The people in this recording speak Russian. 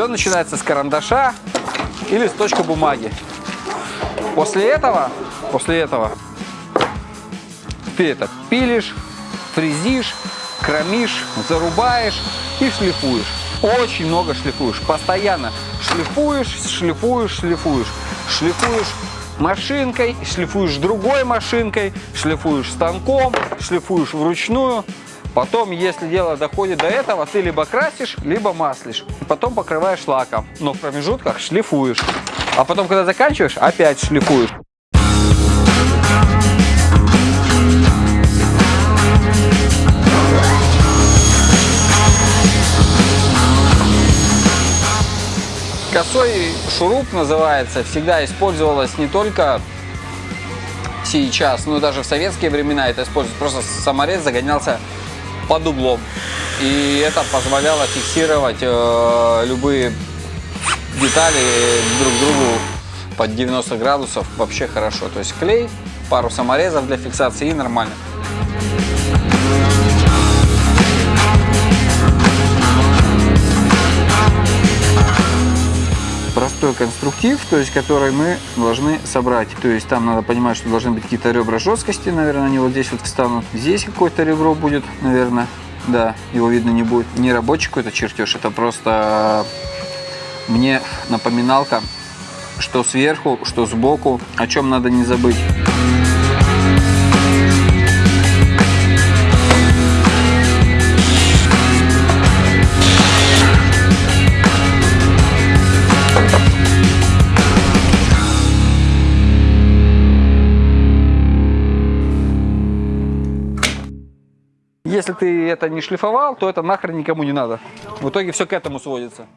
Все начинается с карандаша и листочка бумаги. После этого, после этого ты это пилишь, фрезишь, кромишь, зарубаешь и шлифуешь. Очень много шлифуешь, постоянно шлифуешь, шлифуешь, шлифуешь, шлифуешь машинкой, шлифуешь другой машинкой, шлифуешь станком, шлифуешь вручную. Потом, если дело доходит до этого, ты либо красишь, либо маслишь. Потом покрываешь лаком, но в промежутках шлифуешь. А потом, когда заканчиваешь, опять шлифуешь. Косой шуруп называется, всегда использовалась не только сейчас, но даже в советские времена это используется. Просто саморез загонялся под углом. И это позволяло фиксировать э, любые детали друг другу под 90 градусов вообще хорошо. То есть клей, пару саморезов для фиксации и нормально. Конструктив, то есть который мы должны собрать. То есть там надо понимать, что должны быть какие-то ребра жесткости, наверное, они вот здесь вот встанут. Здесь какое-то ребро будет, наверное, да, его видно не будет. Не рабочий какой-то чертеж, это просто мне напоминалка, что сверху, что сбоку, о чем надо не забыть. Если ты это не шлифовал, то это нахрен никому не надо. В итоге все к этому сводится.